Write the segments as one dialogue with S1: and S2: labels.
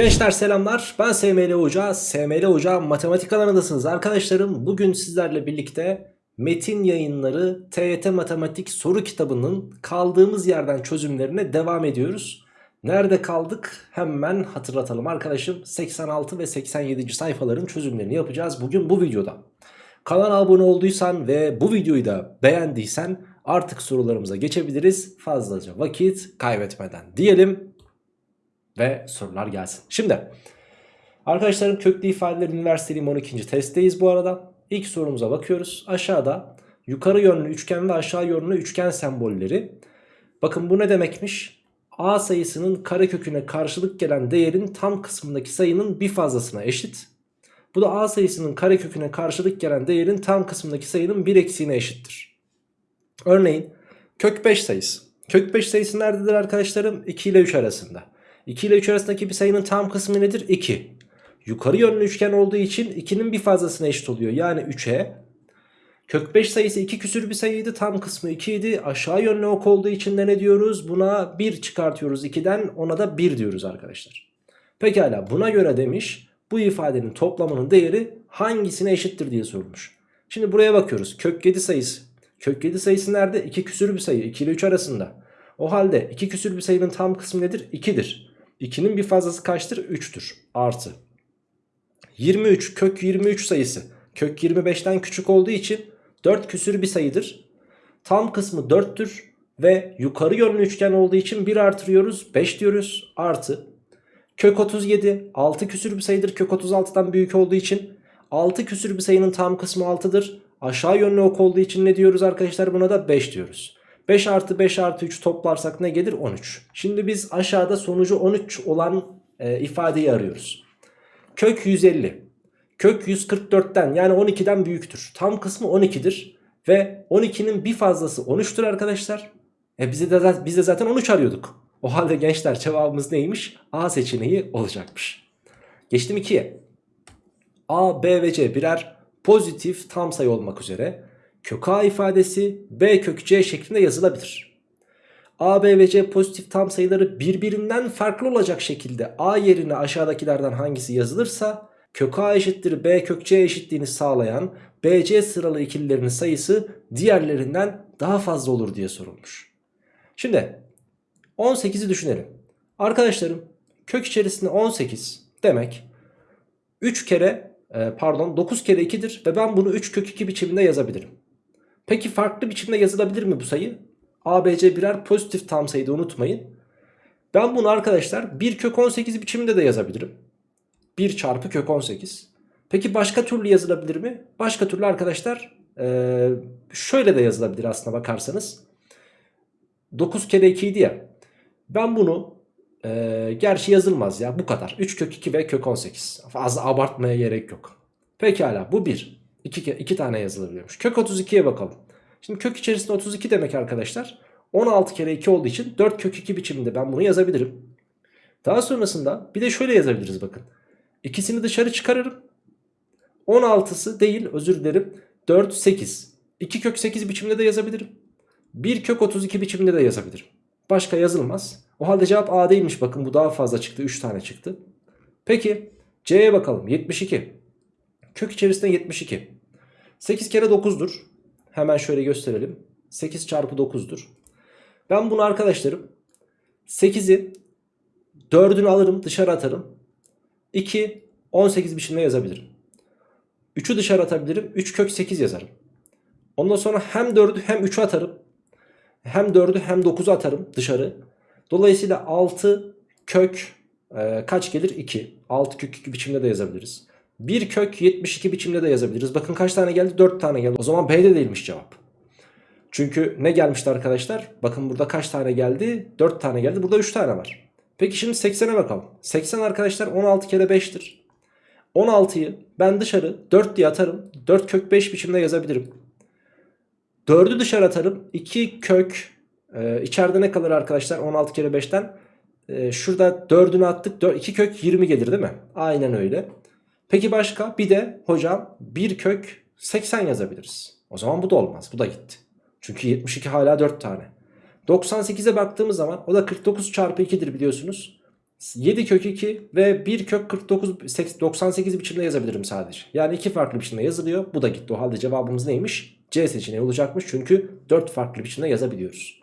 S1: Gençler selamlar ben SML Hoca, SML Hoca matematik alanındasınız arkadaşlarım. Bugün sizlerle birlikte metin yayınları TYT Matematik soru kitabının kaldığımız yerden çözümlerine devam ediyoruz. Nerede kaldık hemen hatırlatalım arkadaşım 86 ve 87. sayfaların çözümlerini yapacağız bugün bu videoda. Kanala abone olduysan ve bu videoyu da beğendiysen artık sorularımıza geçebiliriz fazlaca vakit kaybetmeden diyelim ve sorular gelsin. Şimdi arkadaşlarım köklü ifadeler üniversiteliğim 12. testteyiz bu arada. İlk sorumuza bakıyoruz. Aşağıda yukarı yönlü üçgen ve aşağı yönlü üçgen sembolleri. Bakın bu ne demekmiş? A sayısının kareköküne karşılık gelen değerin tam kısmındaki sayının bir fazlasına eşit. Bu da A sayısının kareköküne karşılık gelen değerin tam kısmındaki sayının bir eksiğine eşittir. Örneğin kök 5 sayısı. Kök 5 sayısı nerededir arkadaşlarım? 2 ile 3 arasında. 2 ile 3 arasındaki bir sayının tam kısmı nedir? 2. Yukarı yönlü üçgen olduğu için 2'nin bir fazlasına eşit oluyor. Yani 3'e. Kök 5 sayısı 2 küsür bir sayıydı. Tam kısmı 2 idi. Aşağı yönlü ok olduğu için de ne diyoruz? Buna 1 çıkartıyoruz 2'den. Ona da 1 diyoruz arkadaşlar. Pekala buna göre demiş bu ifadenin toplamının değeri hangisine eşittir diye sorulmuş. Şimdi buraya bakıyoruz. Kök 7 sayısı. Kök 7 sayısı nerede? 2 küsür bir sayı. 2 ile 3 arasında. O halde 2 küsür bir sayının tam kısmı nedir? 2'dir. 2'nin bir fazlası kaçtır? 3'tür. Artı. 23 kök 23 sayısı. Kök 25'ten küçük olduğu için 4 küsür bir sayıdır. Tam kısmı 4'tür. Ve yukarı yönlü üçgen olduğu için 1 artırıyoruz. 5 diyoruz. Artı. Kök 37 6 küsür bir sayıdır. Kök 36'dan büyük olduğu için 6 küsür bir sayının tam kısmı 6'dır. Aşağı yönlü ok olduğu için ne diyoruz arkadaşlar? Buna da 5 diyoruz. 5 artı 5 artı 3 toplarsak ne gelir? 13. Şimdi biz aşağıda sonucu 13 olan e, ifadeyi arıyoruz. Kök 150. Kök 144'ten yani 12'den büyüktür. Tam kısmı 12'dir. Ve 12'nin bir fazlası 13'tür arkadaşlar. E bize de, biz de zaten 13 arıyorduk. O halde gençler cevabımız neymiş? A seçeneği olacakmış. Geçtim 2'ye. A, B ve C birer pozitif tam sayı olmak üzere kök A ifadesi B kök C şeklinde yazılabilir. A, B ve C pozitif tam sayıları birbirinden farklı olacak şekilde A yerine aşağıdakilerden hangisi yazılırsa kök A eşittir B kök C eşitliğini sağlayan BC sıralı ikililerin sayısı diğerlerinden daha fazla olur diye sorulmuş. Şimdi 18'i düşünelim. Arkadaşlarım kök içerisinde 18 demek 3 kere e, pardon 9 kere 2'dir ve ben bunu 3 kök 2 biçiminde yazabilirim. Peki farklı biçimde yazılabilir mi bu sayı? ABC birer pozitif tam sayıda unutmayın. Ben bunu arkadaşlar 1 kök 18 biçiminde de yazabilirim. 1 çarpı kök 18. Peki başka türlü yazılabilir mi? Başka türlü arkadaşlar e, şöyle de yazılabilir aslına bakarsanız. 9 kere 2 idi ya. Ben bunu e, gerçi yazılmaz ya bu kadar. 3 kök 2 ve kök 18. Fazla abartmaya gerek yok. Pekala bu 1. 2, 2 tane yazılabiliyormuş. Kök 32'ye bakalım. Şimdi kök içerisinde 32 demek arkadaşlar. 16 kere 2 olduğu için 4 kök 2 biçiminde ben bunu yazabilirim. Daha sonrasında bir de şöyle yazabiliriz bakın. İkisini dışarı çıkarırım. 16'sı değil özür dilerim. 4 8. 2 kök 8 biçiminde de yazabilirim. 1 kök 32 biçiminde de yazabilirim. Başka yazılmaz. O halde cevap A değilmiş bakın bu daha fazla çıktı 3 tane çıktı. Peki C'ye bakalım 72. Kök içerisinde 72. 8 kere 9'dur. Hemen şöyle gösterelim. 8 çarpı 9'dur. Ben bunu arkadaşlarım 8'i 4'ünü alırım dışarı atarım. 2 18 biçimde yazabilirim. 3'ü dışarı atabilirim. 3 kök 8 yazarım. Ondan sonra hem 4'ü hem 3'ü atarım. Hem 4'ü hem 9'u atarım dışarı. Dolayısıyla 6 kök e, kaç gelir? 2. 6 kök 2 biçimde de yazabiliriz. 1 kök 72 biçimde de yazabiliriz. Bakın kaç tane geldi? 4 tane geldi. O zaman B'de değilmiş cevap. Çünkü ne gelmişti arkadaşlar? Bakın burada kaç tane geldi? 4 tane geldi. Burada 3 tane var. Peki şimdi 80'e bakalım. 80 arkadaşlar 16 kere 5'tir. 16'yı ben dışarı 4 diye atarım. 4 kök 5 biçimde yazabilirim. 4'ü dışarı atarım. 2 kök e, içeride ne kalır arkadaşlar 16 kere 5'ten? E, şurada 4'ünü attık. 4, 2 kök 20 gelir değil mi? Aynen öyle. Peki başka? Bir de hocam 1 kök 80 yazabiliriz. O zaman bu da olmaz. Bu da gitti. Çünkü 72 hala 4 tane. 98'e baktığımız zaman o da 49 çarpı 2'dir biliyorsunuz. 7 kök 2 ve 1 kök 49 98 biçimde yazabilirim sadece. Yani iki farklı biçimde yazılıyor. Bu da gitti. O halde cevabımız neymiş? C seçeneği olacakmış. Çünkü 4 farklı biçimde yazabiliyoruz.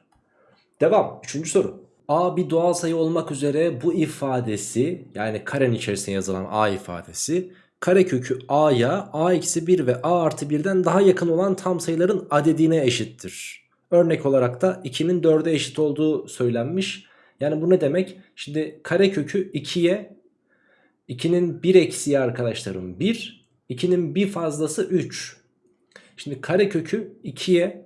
S1: Devam. Üçüncü soru. A bir doğal sayı olmak üzere bu ifadesi yani karenin içerisine yazılan A ifadesi karekökü A'ya A eksi 1 ve A artı 1'den daha yakın olan tam sayıların adedine eşittir. Örnek olarak da 2'nin 4'e eşit olduğu söylenmiş. Yani bu ne demek? Şimdi karekökü 2'ye 2'nin 1 eksiği arkadaşlarım 1. 2'nin bir fazlası 3. Şimdi karekökü 2'ye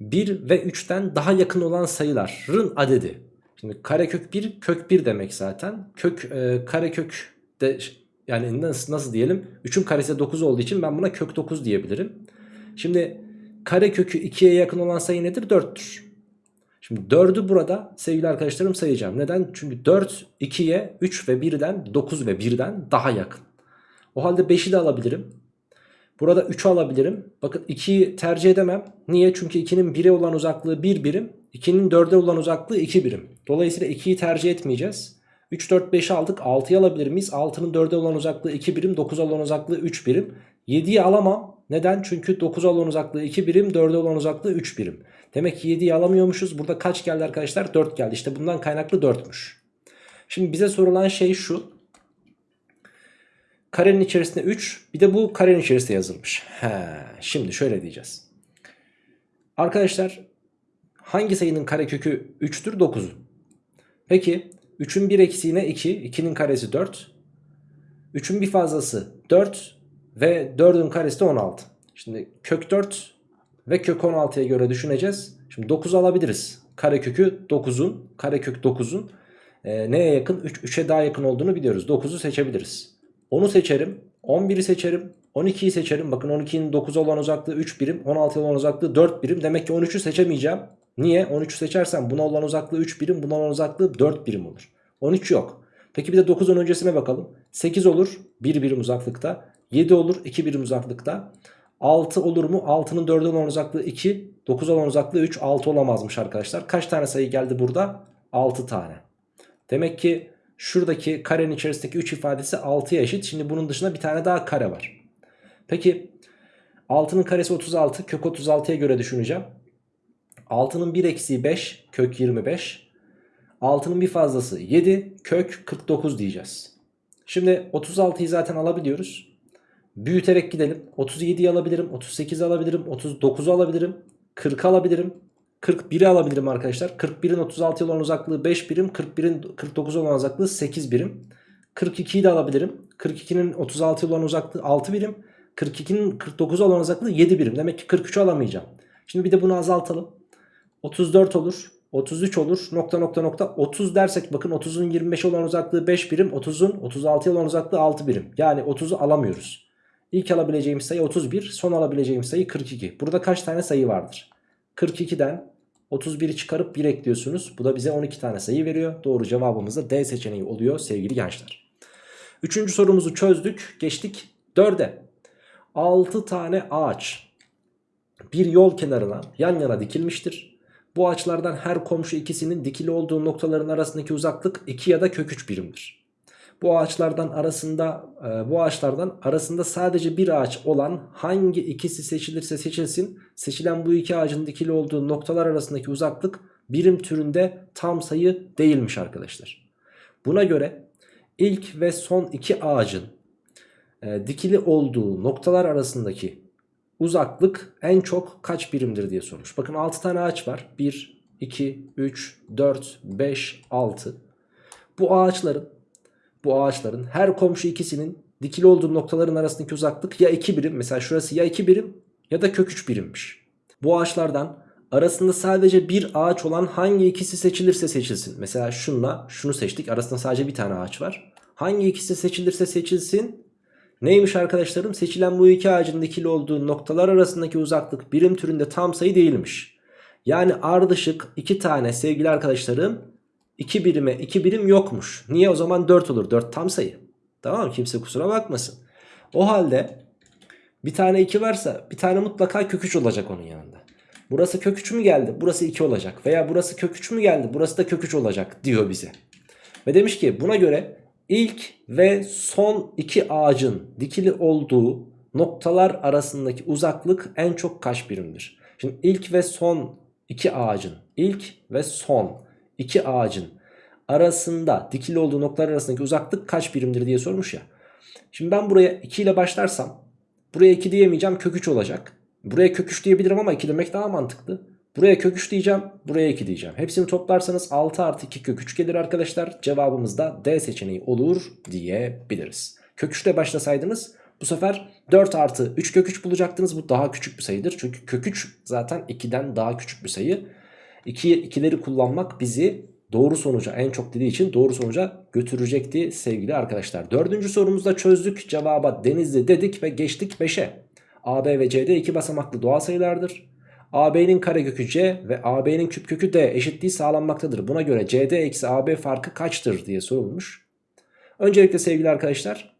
S1: 1 ve 3'ten daha yakın olan sayıların adedi. Şimdi karekök 1 kök 1 demek zaten. Kök e, karekök de yani nasıl, nasıl diyelim? 3'ün karesi 9 olduğu için ben buna kök 9 diyebilirim. Şimdi karekökü 2'ye yakın olan sayı nedir? 4'tür. Şimdi 4'ü burada sevgili arkadaşlarım sayacağım. Neden? Çünkü 4 2'ye 3 ve 1'den 9 ve 1'den daha yakın. O halde 5'i de alabilirim. Burada 3'ü alabilirim. Bakın 2'yi tercih edemem. Niye? Çünkü 2'nin 1'e olan uzaklığı 1 birim. 2'nin 4'e olan uzaklığı 2 birim. Dolayısıyla 2'yi tercih etmeyeceğiz. 3, 4, 5'i aldık. 6'yı alabilir miyiz? 6'nın 4'e olan uzaklığı 2 birim. 9'a olan uzaklığı 3 birim. 7'yi alamam. Neden? Çünkü 9'a olan uzaklığı 2 birim. 4'e olan uzaklığı 3 birim. Demek ki 7'yi alamıyormuşuz. Burada kaç geldi arkadaşlar? 4 geldi. İşte bundan kaynaklı 4'müş. Şimdi bize sorulan şey şu. Karenin içerisinde 3 bir de bu karenin içerisinde yazılmış. He, şimdi şöyle diyeceğiz. Arkadaşlar hangi sayının karekökü 3'tür? 9'un. Peki 3'ün bir eksiğine 2. 2'nin karesi 4. 3'ün bir fazlası 4 ve 4'ün karesi de 16. Şimdi kök 4 ve kök 16'ya göre düşüneceğiz. Şimdi 9 alabiliriz. Karekökü 9'un, karekök 9'un e, neye yakın? 3, 3'e daha yakın olduğunu biliyoruz. 9'u seçebiliriz. 10'u seçerim. 11'i seçerim. 12'yi seçerim. Bakın 12'nin 9'a olan uzaklığı 3 birim. 16'ya olan uzaklığı 4 birim. Demek ki 13'ü seçemeyeceğim. Niye? 13'ü seçersem buna olan uzaklığı 3 birim. Buna olan uzaklığı 4 birim olur. 13 yok. Peki bir de 9'un öncesine bakalım. 8 olur 1 birim uzaklıkta. 7 olur 2 birim uzaklıkta. 6 olur mu? 6'nın 4'e olan uzaklığı 2. 9'a olan uzaklığı 3. 6 olamazmış arkadaşlar. Kaç tane sayı geldi burada? 6 tane. Demek ki şuradaki karenin içerisindeki 3 ifadesi 6'ya eşit. Şimdi bunun dışında bir tane daha kare var. Peki 6'nın karesi 36. Kök 36'ya göre düşüneceğim. 6'nın 1 eksiği 5. Kök 25. 6'nın bir fazlası 7. Kök 49 diyeceğiz. Şimdi 36'yı zaten alabiliyoruz. Büyüterek gidelim. 37'yi alabilirim. 38'i alabilirim. 39'u alabilirim. 40'ı alabilirim. 41'i alabilirim arkadaşlar. 41'in 36 olan uzaklığı 5 birim. 41'in 49 olan uzaklığı 8 birim. 42'yi de alabilirim. 42'nin 36 olan uzaklığı 6 birim. 42'nin 49 olan uzaklığı 7 birim. Demek ki 43'ü alamayacağım. Şimdi bir de bunu azaltalım. 34 olur. 33 olur. Nokta nokta nokta. 30 dersek bakın 30'un 25 olan uzaklığı 5 birim. 30'un 36 olan uzaklığı 6 birim. Yani 30'u alamıyoruz. İlk alabileceğimiz sayı 31. Son alabileceğimiz sayı 42. Burada kaç tane sayı vardır? 42'den 31'i çıkarıp 1 ekliyorsunuz. Bu da bize 12 tane sayı veriyor. Doğru cevabımız da D seçeneği oluyor sevgili gençler. Üçüncü sorumuzu çözdük. Geçtik 4'e. 6 tane ağaç bir yol kenarına yan yana dikilmiştir. Bu ağaçlardan her komşu ikisinin dikili olduğu noktaların arasındaki uzaklık 2 ya da kök 3 birimdir. Bu ağaçlardan arasında e, bu ağaçlardan arasında sadece bir ağaç olan hangi ikisi seçilirse seçilsin seçilen bu iki ağacın dikili olduğu noktalar arasındaki uzaklık birim türünde tam sayı değilmiş arkadaşlar. Buna göre ilk ve son iki ağacın e, dikili olduğu noktalar arasındaki uzaklık en çok kaç birimdir diye sormuş. Bakın 6 tane ağaç var. 1, 2, 3, 4, 5, 6. Bu ağaçların bu ağaçların her komşu ikisinin dikili olduğu noktaların arasındaki uzaklık ya 2 birim. Mesela şurası ya 2 birim ya da kök 3 birimmiş. Bu ağaçlardan arasında sadece bir ağaç olan hangi ikisi seçilirse seçilsin. Mesela şunla şunu seçtik. Arasında sadece bir tane ağaç var. Hangi ikisi seçilirse seçilsin. Neymiş arkadaşlarım? Seçilen bu iki ağacın dikili olduğu noktalar arasındaki uzaklık birim türünde tam sayı değilmiş. Yani ardışık iki tane sevgili arkadaşlarım 2 birime 2 birim yokmuş. Niye o zaman 4 olur? 4 tam sayı. Tamam mı? Kimse kusura bakmasın. O halde bir tane 2 varsa bir tane mutlaka kök 3 olacak onun yanında. Burası kök 3 mü geldi? Burası 2 olacak. Veya burası kök 3 mü geldi? Burası da kök 3 olacak diyor bize. Ve demiş ki buna göre ilk ve son iki ağacın dikili olduğu noktalar arasındaki uzaklık en çok kaç birimdir? Şimdi ilk ve son iki ağacın ilk ve son iki ağacın arasında dikili olduğu noktalar arasındaki uzaklık kaç birimdir diye sormuş ya. Şimdi ben buraya 2 ile başlarsam buraya 2 diyemeyeceğim kök 3 olacak. Buraya kök 3 diyebilirim ama 2 demek daha mantıklı. Buraya kök 3 diyeceğim buraya 2 diyeceğim. Hepsini toplarsanız 6 artı 2 kök 3 gelir arkadaşlar. Cevabımız da D seçeneği olur diyebiliriz. Kök 3 ile başlasaydınız bu sefer 4 artı 3 kök 3 bulacaktınız. Bu daha küçük bir sayıdır. Çünkü kök 3 zaten 2'den daha küçük bir sayı. 2, 2'leri kullanmak bizi doğru sonuca en çok dediği için doğru sonuca götürecekti sevgili arkadaşlar. Dördüncü sorumuzda çözdük. Cevaba denizli dedik ve geçtik 5'e. AB ve CD iki basamaklı doğal sayılardır. AB'nin karekökü C ve AB'nin küpkökü D eşitliği sağlanmaktadır. Buna göre CD eksi AB farkı kaçtır diye sorulmuş. Öncelikle sevgili arkadaşlar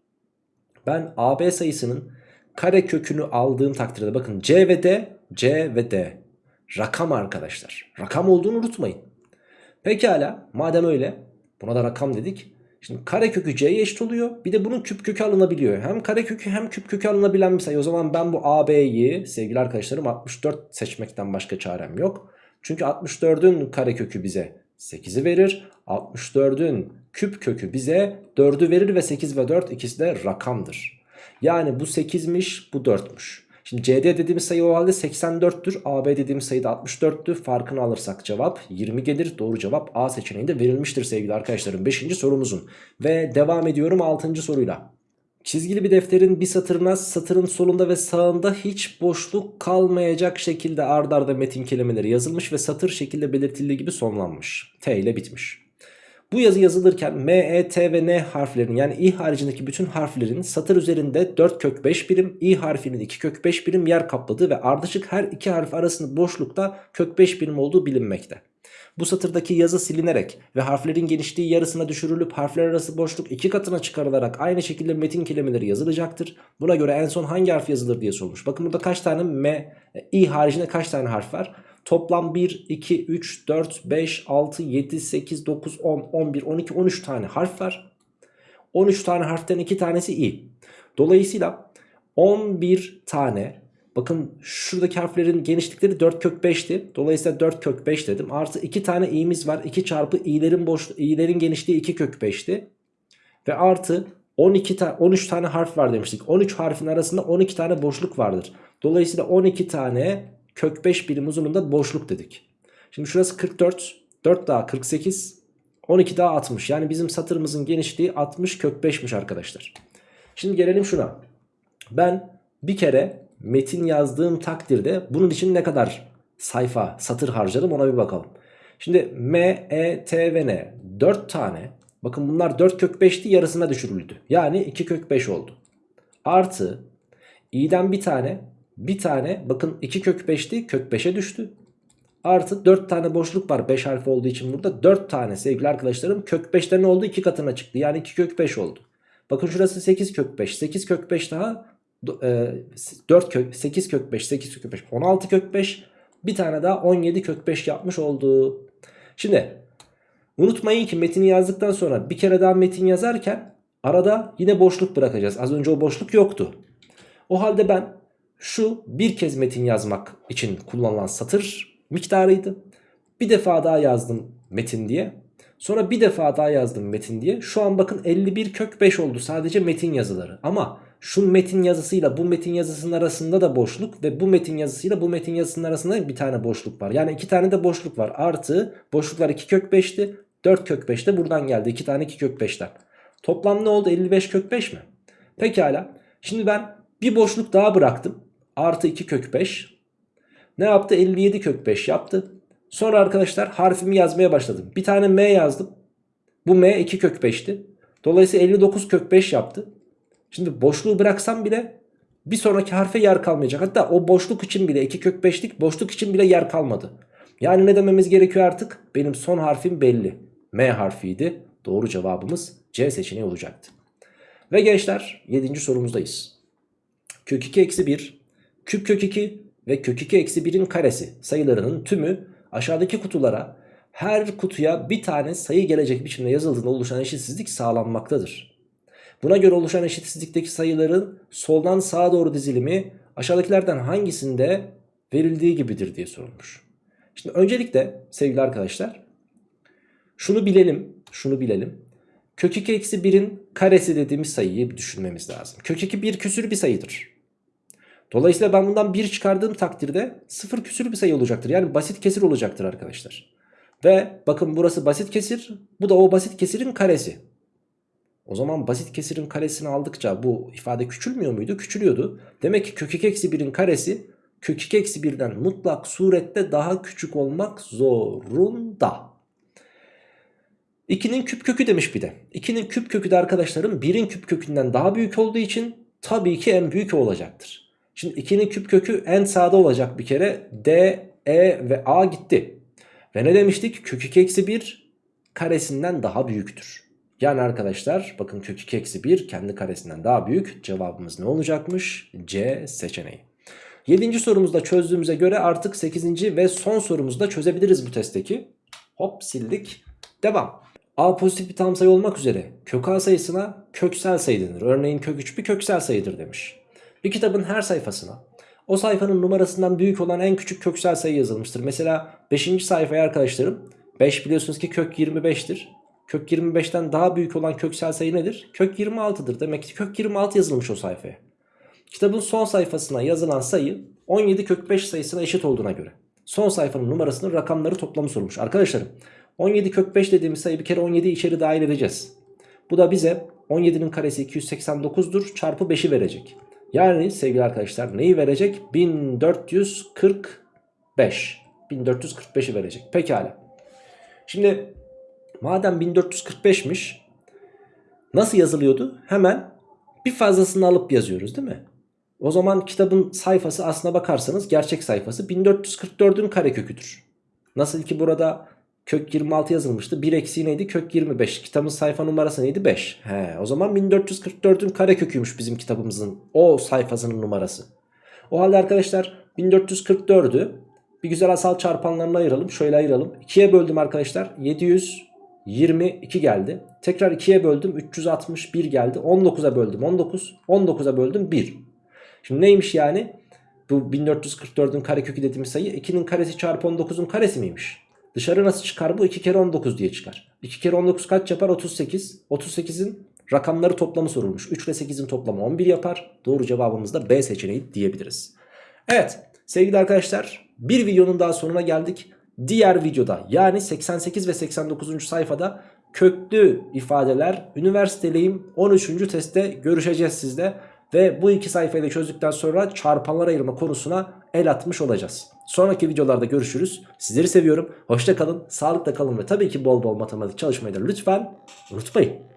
S1: ben AB sayısının karekökünü aldığım takdirde bakın C ve D, C ve D rakam arkadaşlar. Rakam olduğunu unutmayın. Pekala madem öyle buna da rakam dedik. Şimdi karekökü c'ye eşit oluyor. Bir de bunun küp kökü alınabiliyor. Hem karekökü hem küp kökü alınabilen bir sayı. O zaman ben bu AB'yi sevgili arkadaşlarım 64 seçmekten başka çarem yok. Çünkü 64'ün karekökü bize 8'i verir. 64'ün küp kökü bize 4'ü verir ve 8 ve 4 ikisi de rakamdır. Yani bu 8'miş bu 4'müş. Şimdi CD dediğimiz sayı o halde 84'tür. AB dediğimiz sayı da 64'tü. Farkını alırsak cevap 20 gelir. Doğru cevap A seçeneğinde verilmiştir sevgili arkadaşlarım. 5. sorumuzun. Ve devam ediyorum 6. soruyla. Çizgili bir defterin bir satırına satırın solunda ve sağında hiç boşluk kalmayacak şekilde ard arda metin kelimeleri yazılmış ve satır şekilde belirtildiği gibi sonlanmış. T ile bitmiş. Bu yazı yazılırken M, E, T ve N harflerinin yani i haricindeki bütün harflerin satır üzerinde 4 kök 5 birim, i harfinin 2 kök 5 birim yer kapladığı ve ardışık her iki harf arasında boşlukta kök 5 birim olduğu bilinmekte. Bu satırdaki yazı silinerek ve harflerin genişliği yarısına düşürülüp harfler arası boşluk iki katına çıkarılarak aynı şekilde metin kelimeleri yazılacaktır. Buna göre en son hangi harf yazılır diye sormuş. Bakın burada kaç tane M, i haricinde kaç tane harf var? Toplam 1, 2, 3, 4, 5, 6, 7, 8, 9, 10, 11, 12, 13 tane harf var. 13 tane harften 2 tanesi i. Dolayısıyla 11 tane bakın şuradaki harflerin genişlikleri 4 kök 5'ti. Dolayısıyla 4 kök 5 dedim. Artı 2 tane i'miz var. 2 çarpı i'lerin boş i'lerin genişliği 2 kök 5'ti. Ve artı 12 ta 13 tane harf var demiştik. 13 harfin arasında 12 tane boşluk vardır. Dolayısıyla 12 tane kök 5 birim uzunluğunda boşluk dedik. Şimdi şurası 44. 4 daha 48. 12 daha 60. Yani bizim satırımızın genişliği 60 kök 5'miş arkadaşlar. Şimdi gelelim şuna. Ben bir kere metin yazdığım takdirde bunun için ne kadar sayfa satır harcadım ona bir bakalım. Şimdi M, E, T ve N 4 tane. Bakın bunlar 4 kök 5'ti yarısına düşürüldü. Yani 2 kök 5 oldu. Artı i'den bir tane bir tane bakın 2 kök 5'ti kök 5'e düştü. Artı 4 tane boşluk var 5 harfi olduğu için burada 4 tane sevgili arkadaşlarım kök 5'te ne oldu 2 katına çıktı. Yani 2 kök 5 oldu. Bakın şurası 8 kök 5 8 kök 5 daha e, 4 kök 8 kök 5 8 kök 5 16 kök 5 bir tane daha 17 kök 5 yapmış oldu. Şimdi unutmayın ki metini yazdıktan sonra bir kere daha metin yazarken arada yine boşluk bırakacağız. Az önce o boşluk yoktu. O halde ben şu bir kez metin yazmak için kullanılan satır miktarıydı. Bir defa daha yazdım metin diye. Sonra bir defa daha yazdım metin diye. Şu an bakın 51 kök 5 oldu sadece metin yazıları. Ama şu metin yazısıyla bu metin yazısının arasında da boşluk ve bu metin yazısıyla bu metin yazısının arasında bir tane boşluk var. Yani iki tane de boşluk var. Artı boşluklar 2 kök 5'ti. 4 kök 5 de buradan geldi. 2 tane 2 kök 5'ten. Toplam ne oldu? 55 kök 5 mi? Pekala. Şimdi ben bir boşluk daha bıraktım. Artı 2 kök 5. Ne yaptı? 57 kök 5 yaptı. Sonra arkadaşlar harfimi yazmaya başladım. Bir tane M yazdım. Bu M 2 kök 5'ti. Dolayısıyla 59 kök 5 yaptı. Şimdi boşluğu bıraksam bile bir sonraki harfe yer kalmayacak. Hatta o boşluk için bile 2 kök 5'lik boşluk için bile yer kalmadı. Yani ne dememiz gerekiyor artık? Benim son harfim belli. M harfiydi. Doğru cevabımız C seçeneği olacaktı. Ve gençler 7. sorumuzdayız. Kök 2 eksi 1 küp kök 2 ve kök 2 eksi 1'in karesi sayılarının tümü aşağıdaki kutulara her kutuya bir tane sayı gelecek biçimde yazıldığında oluşan eşitsizlik sağlanmaktadır. Buna göre oluşan eşitsizlikteki sayıların soldan sağa doğru dizilimi aşağıdakilerden hangisinde verildiği gibidir diye sorulmuş. Şimdi öncelikle sevgili arkadaşlar şunu bilelim, şunu bilelim. Kök 2 eksi 1'in karesi dediğimiz sayıyı düşünmemiz lazım. Kök 2 bir küsür bir sayıdır. Dolayısıyla ben bundan 1 çıkardığım takdirde 0 küsür bir sayı olacaktır. Yani basit kesir olacaktır arkadaşlar. Ve bakın burası basit kesir. Bu da o basit kesirin karesi. O zaman basit kesirin karesini aldıkça bu ifade küçülmüyor muydu? Küçülüyordu. Demek ki kök 2 eksi 1'in karesi kök 2 eksi 1'den mutlak surette daha küçük olmak zorunda. 2'nin küp kökü demiş bir de. 2'nin küp kökü de arkadaşlarım 1'in küp kökünden daha büyük olduğu için tabii ki en büyük olacaktır. Şimdi 2'nin küp kökü en sağda olacak bir kere. D, E ve A gitti. Ve ne demiştik? Kök 2 eksi 1 karesinden daha büyüktür. Yani arkadaşlar bakın kök 2 eksi 1 kendi karesinden daha büyük. Cevabımız ne olacakmış? C seçeneği. 7. sorumuzda çözdüğümüze göre artık 8. ve son sorumuzu da çözebiliriz bu testteki. Hop sildik. Devam. A pozitif bir tam sayı olmak üzere kök A sayısına köksel sayı denir. Örneğin kök 3 bir köksel sayıdır demiş. Bir kitabın her sayfasına o sayfanın numarasından büyük olan en küçük köksel sayı yazılmıştır. Mesela 5. sayfaya arkadaşlarım 5 biliyorsunuz ki kök 25'tir. Kök 25'ten daha büyük olan köksel sayı nedir? Kök 26'dır. Demek ki kök 26 yazılmış o sayfaya. Kitabın son sayfasına yazılan sayı 17 kök 5 sayısına eşit olduğuna göre. Son sayfanın numarasının rakamları toplamı sorulmuş. Arkadaşlarım 17 kök 5 dediğimiz sayı bir kere 17'yi içeri dahil edeceğiz. Bu da bize 17'nin karesi 289'dur çarpı 5'i verecek. Yani sevgili arkadaşlar neyi verecek? 1445. 1445'i verecek. Pekala. Şimdi madem 1445'miş nasıl yazılıyordu? Hemen bir fazlasını alıp yazıyoruz değil mi? O zaman kitabın sayfası aslına bakarsanız gerçek sayfası 1444'ün kareköküdür. Nasıl ki burada kök 26 yazılmıştı. 1 eksiği neydi? Kök 25. Kitabın sayfa numarası neydi? 5. He, o zaman 1444'ün kareköküymüş bizim kitabımızın o sayfasının numarası. O halde arkadaşlar 1444'ü bir güzel asal çarpanlarına ayıralım. Şöyle ayıralım. 2'ye böldüm arkadaşlar. 722 geldi. Tekrar 2'ye böldüm. 361 geldi. 19'a böldüm. 19. 19'a böldüm 1. Şimdi neymiş yani? Bu 1444'ün karekökü dediğimiz sayı 2'nin karesi çarpı 19'un karesi miymiş? Dışarı nasıl çıkar bu? 2 kere 19 diye çıkar. 2 kere 19 kaç yapar? 38. 38'in rakamları toplamı sorulmuş. 3 ile 8'in toplamı 11 yapar. Doğru cevabımız da B seçeneği diyebiliriz. Evet sevgili arkadaşlar bir videonun daha sonuna geldik. Diğer videoda yani 88 ve 89. sayfada köklü ifadeler üniversiteliyim 13. testte görüşeceğiz sizle. Ve bu iki sayfayı da çözdükten sonra çarpanlar ayırma konusuna el atmış olacağız. Sonraki videolarda görüşürüz. Sizleri seviyorum. Hoşça kalın, sağlıkla kalın ve tabii ki bol bol matematik çalışmayı da lütfen unutmayın.